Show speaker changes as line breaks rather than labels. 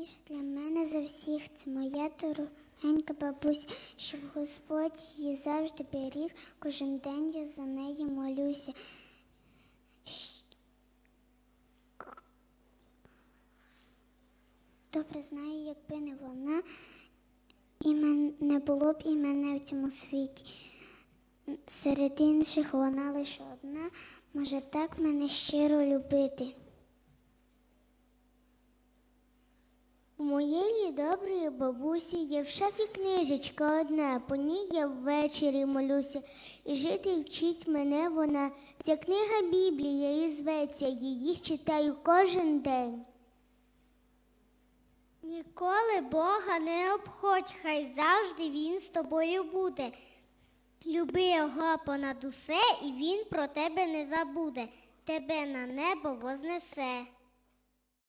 Найцінніше для мене за всіх це моя дорогенька бабуся, щоб Господь її завжди беріг. Кожен день я за неї молюся. Добре знаю, якби не вона, і не було б і мене в цьому світі. Серед інших вона лише одна, може так мене щиро любити.
Моєї доброї бабусі є в шафі книжечка одна, по ній я ввечері молюся, і жити вчить мене вона. Ця книга Біблія і зветься, її читаю кожен день. Ніколи Бога не обходь, хай завжди Він з тобою буде. Люби його понад усе, і він про тебе не забуде, тебе на небо вознесе.